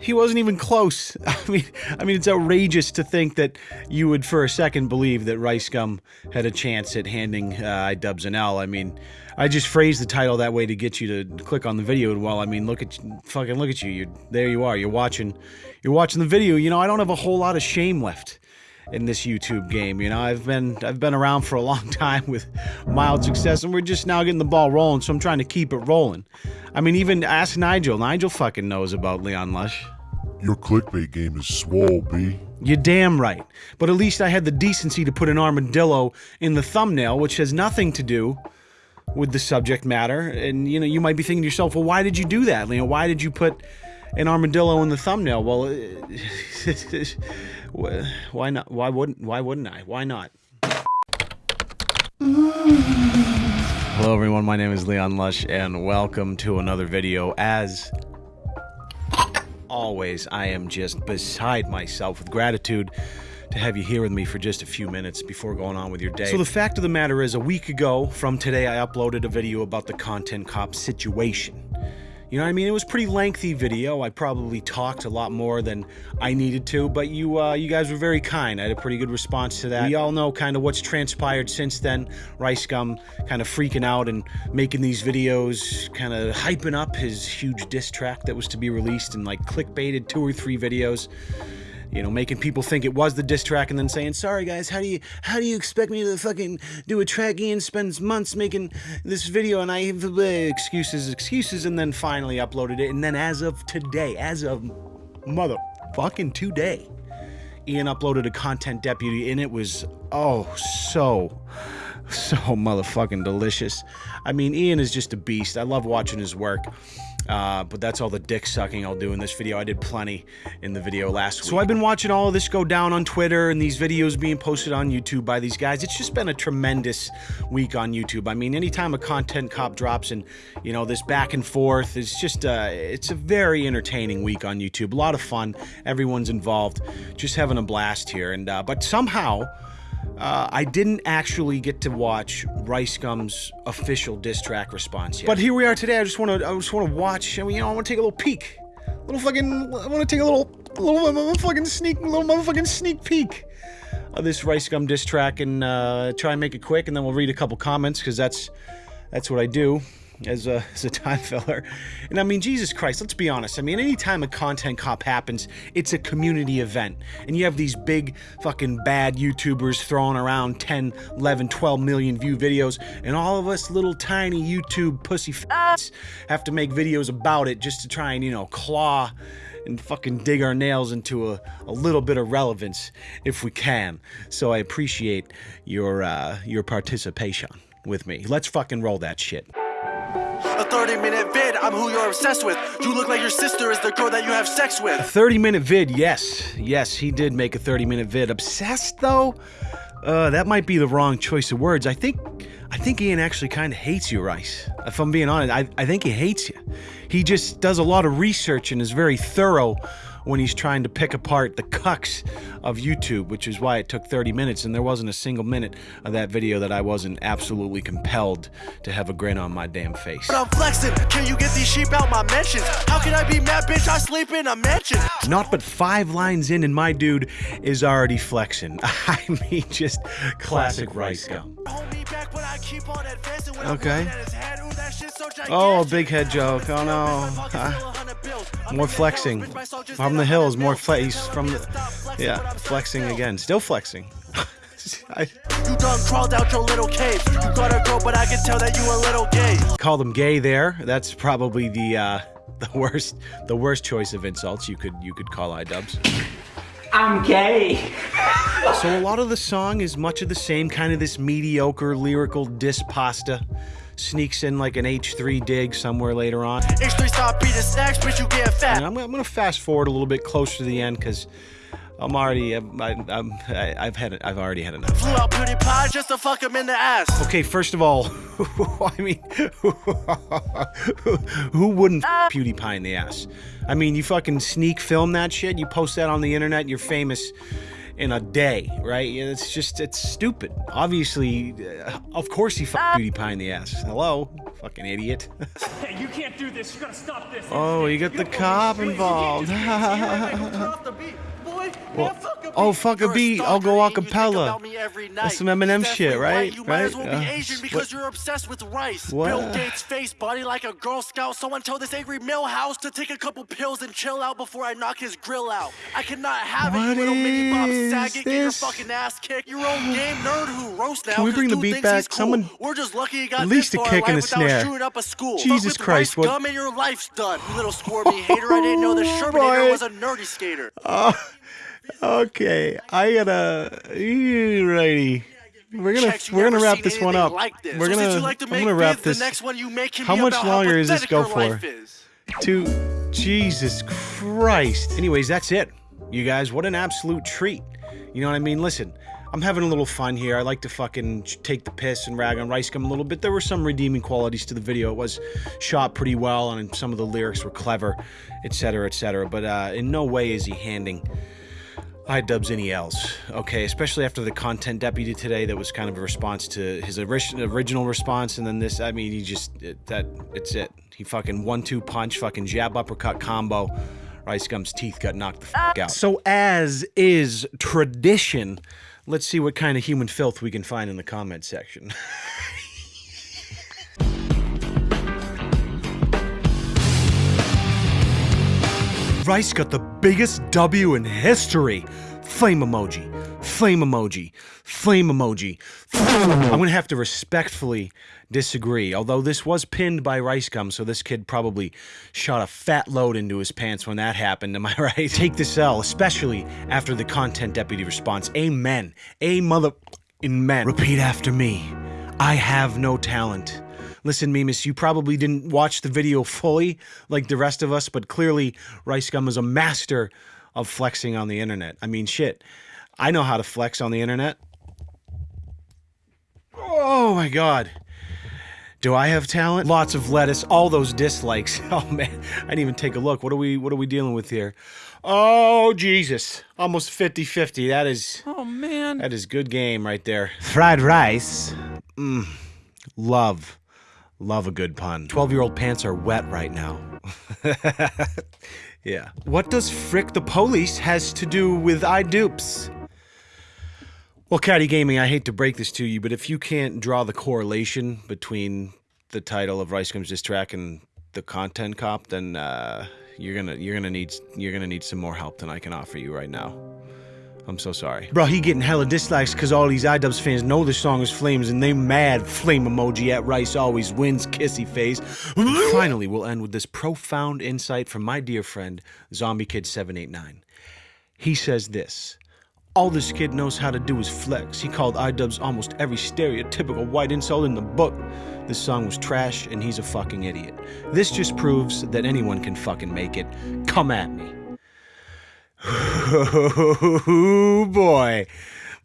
He wasn't even close. I mean, I mean, it's outrageous to think that you would, for a second, believe that Rice Gum had a chance at handing uh, iDubbbz an L. I mean, I just phrased the title that way to get you to click on the video. And well, I mean, look at fucking look at you. You there you are. You're watching, you're watching the video. You know, I don't have a whole lot of shame left in this YouTube game. You know, I've been I've been around for a long time with mild success, and we're just now getting the ball rolling. So I'm trying to keep it rolling. I mean, even ask Nigel. Nigel fucking knows about Leon Lush. Your clickbait game is swole, B. You're damn right. But at least I had the decency to put an armadillo in the thumbnail, which has nothing to do with the subject matter. And you know, you might be thinking to yourself, well, why did you do that? Leon? why did you put an armadillo in the thumbnail? Well, why not? Why wouldn't? Why wouldn't I? Why not? Hello, everyone. My name is Leon Lush, and welcome to another video. As always, I am just beside myself with gratitude to have you here with me for just a few minutes before going on with your day. So the fact of the matter is, a week ago from today, I uploaded a video about the Content Cop situation. You know what I mean? It was pretty lengthy video. I probably talked a lot more than I needed to, but you uh, you guys were very kind. I had a pretty good response to that. We all know kind of what's transpired since then. Rice Gum kind of freaking out and making these videos, kind of hyping up his huge diss track that was to be released and like clickbaited two or three videos you know, making people think it was the diss track and then saying, sorry guys, how do you, how do you expect me to fucking do a track? Ian spends months making this video and I have uh, excuses, excuses, and then finally uploaded it. And then as of today, as of motherfucking today, Ian uploaded a content deputy and it was, oh, so, so motherfucking delicious. I mean, Ian is just a beast. I love watching his work. Uh, but that's all the dick sucking I'll do in this video. I did plenty in the video last week. So I've been watching all of this go down on Twitter and these videos being posted on YouTube by these guys. It's just been a tremendous week on YouTube. I mean, anytime a content cop drops and, you know, this back and forth, it's just, uh, it's a very entertaining week on YouTube. A lot of fun. Everyone's involved. Just having a blast here. And, uh, but somehow, uh, I didn't actually get to watch Rice Gum's official diss track response yet. But here we are today. I just want to, I just want to watch. I mean, you know, I want to take a little peek, A little fucking. I want to take a little, little motherfucking sneak, little motherfucking sneak peek of this Rice Gum diss track and uh, try and make it quick, and then we'll read a couple comments because that's, that's what I do as a, as a time filler. And I mean, Jesus Christ, let's be honest. I mean, anytime a content cop happens, it's a community event. And you have these big fucking bad YouTubers throwing around 10, 11, 12 million view videos, and all of us little tiny YouTube pussy f***s have to make videos about it just to try and, you know, claw and fucking dig our nails into a, a little bit of relevance if we can. So I appreciate your uh, your participation with me. Let's fucking roll that shit. A 30 minute vid, I'm who you're obsessed with. You look like your sister is the girl that you have sex with. A 30 minute vid, yes. Yes, he did make a 30 minute vid. Obsessed, though? Uh, that might be the wrong choice of words. I think I think Ian actually kind of hates you, Rice. If I'm being honest, I, I think he hates you. He just does a lot of research and is very thorough when he's trying to pick apart the cucks of YouTube, which is why it took 30 minutes, and there wasn't a single minute of that video that I wasn't absolutely compelled to have a grin on my damn face. But I'm flexing. Can you get these sheep out my mentions? How can I be mad, bitch? I sleep in a mansion. Not but five lines in, and my dude is already flexing. I mean, just classic rice gum. Okay. Oh, big head joke. Oh no. Uh, more flexing. From the hills, more flex. He's from the. Yeah, flexing again. Still flexing. I, you done crawled out your little cave. You got a girl, but I can tell that you a little gay. Call them gay there. That's probably the uh, the worst the worst choice of insults you could you could call iDubbbz. I'm gay. so a lot of the song is much of the same, kind of this mediocre lyrical diss pasta sneaks in like an H3 dig somewhere later on. H3 stop beating snacks, but you get fat. I'm, I'm, gonna fast forward a little bit closer to the end because I'm already, I'm, I'm, I've had, I've already had enough. Flew out PewDiePie just to fuck him in the ass. Okay, first of all, I mean, who wouldn't ah. PewDiePie in the ass? I mean, you fucking sneak film that shit, you post that on the internet, you're famous in a day, right? It's just it's stupid. Obviously, uh, of course he fucked PewDiePie in the ass. Hello, fucking idiot. Hey, you can't do this. You gotta stop this. oh, you got the cop involved. oh, fuck a beat. I'll go a and you think cappella. about me every night. That's some Eminem shit, right? You might as Right? well be Uh, Asian what- you're obsessed with rice. What? Bill Gates' face body like a Girl Scout. Someone tell this angry Milhouse to take a couple pills and chill out before I knock his grill out. I cannot have it, What you little mini Bob Saget. Get your fucking ass kicked. Your own game nerd who roast now. Can we bring the beat back? cool. Someone- We're just lucky he got At least this a kick and a snare. up a school. Jesus Christ, what- Gum and your life's done. You little squirmy hater. I didn't know the Sherminator was a nerdy skater. Okay, I gotta. Righty. We're gonna Checks, we're gonna wrap this one up. Like this. We're So gonna like to I'm gonna wrap this. The next one you make How much longer does this go for? to Jesus Christ. Anyways, that's it. You guys, what an absolute treat. You know what I mean? Listen, I'm having a little fun here. I like to fucking take the piss and rag on Rice Gum a little bit. There were some redeeming qualities to the video. It was shot pretty well, and some of the lyrics were clever, etc., etc. But uh, in no way is he handing iDubbbz any else. Okay, especially after the content deputy today, that was kind of a response to his ori- original response, and then this. I mean, he just it, that it's it. He fucking one-two punch, fucking jab uppercut combo. Rice Gum's teeth got knocked the fuck out. So as is tradition, let's see what kind of human filth we can find in the comment section. Rice got the biggest W in history. Flame emoji. Flame emoji. Flame emoji. I'm gonna have to respectfully disagree. Although this was pinned by Rice Gum, so this kid probably shot a fat load into his pants when that happened. Am I right? Take this L, especially after the content deputy response. Amen. A mother in men. Repeat after me. I have no talent. Listen, Mimus, you probably didn't watch the video fully like the rest of us, but clearly Rice Gum is a master of flexing on the internet. I mean, shit. I know how to flex on the internet. Oh my god. Do I have talent? Lots of lettuce, all those dislikes. Oh man, I didn't even take a look. What are we what are we dealing with here? Oh Jesus. Almost 50-50. That is Oh man. that is good game right there. Fried rice. Mm. Love. Love a good pun. 12 year old pants are wet right now. yeah. What does Frick the Police has to do with iDupes? Well, Caddy Gaming, I hate to break this to you, but if you can't draw the correlation between the title of Rice Gum's diss track and the content cop, then uh, you're gonna you're gonna need you're gonna need some more help than I can offer you right now. I'm so sorry. Bro, he getting hella dislikes because all these iDubbbz fans know the song is Flames and they mad flame emoji at Rice always wins kissy face. Finally, we'll end with this profound insight from my dear friend, Zombie Kid 789 He says this. All this kid knows how to do is flex. He called iDubbbz almost every stereotypical white insult in the book. This song was trash and he's a fucking idiot. This just proves that anyone can fucking make it. Come at me. Oh boy.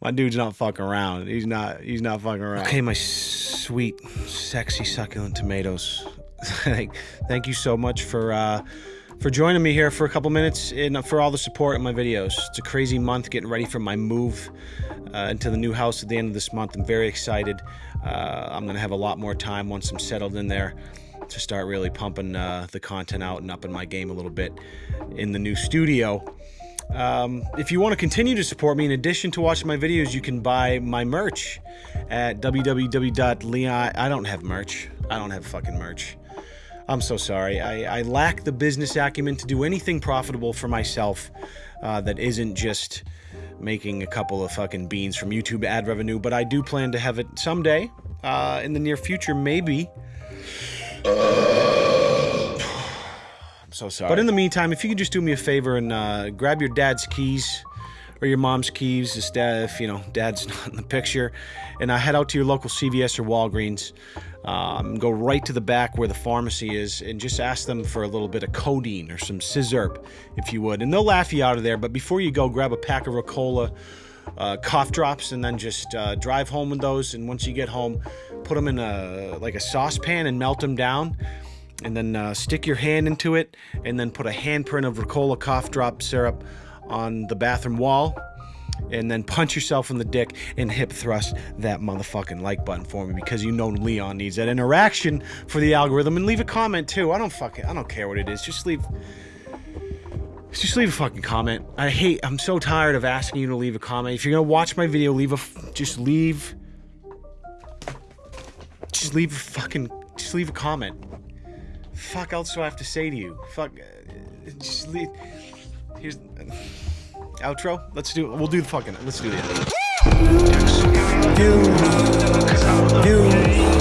My dude's not fucking around. He's not he's not fucking around. Okay, my sweet, sexy, succulent tomatoes. thank, you so much for uh for joining me here for a couple minutes and for all the support in my videos. It's a crazy month getting ready for my move uh, into the new house at the end of this month. I'm very excited. Uh, I'm gonna have a lot more time once I'm settled in there to start really pumping uh, the content out and upping my game a little bit in the new studio. Um, if you want to continue to support me, in addition to watching my videos, you can buy my merch at www.leon. I don't have merch. I don't have fucking merch. I'm so sorry. I, I lack the business acumen to do anything profitable for myself uh, that isn't just making a couple of fucking beans from YouTube ad revenue. But I do plan to have it someday uh, in the near future, maybe. I'm so sorry. But in the meantime, if you could just do me a favor and uh, grab your dad's keys or your mom's keys, if, you know dad's not in the picture, and uh, head out to your local CVS or Walgreens. Um, go right to the back where the pharmacy is and just ask them for a little bit of codeine or some sizzurp, if you would. And they'll laugh you out of there. But before you go, grab a pack of Ricola uh, cough drops and then just uh, drive home with those. And once you get home, put them in a like a saucepan and melt them down and then uh, stick your hand into it and then put a handprint of Ricola cough drop syrup on the bathroom wall and then punch yourself in the dick and hip thrust that motherfucking like button for me because you know Leon needs that interaction for the algorithm and leave a comment too. I don't fucking I don't care what it is. Just leave just leave a fucking comment. I hate I'm so tired of asking you to leave a comment. If you're going to watch my video, leave a just leave just leave a fucking just leave a comment. Fuck else do I have to say to you? Fuck uh, just leave Here's outro. Let's do. We'll do the fucking. Let's do the. You, you,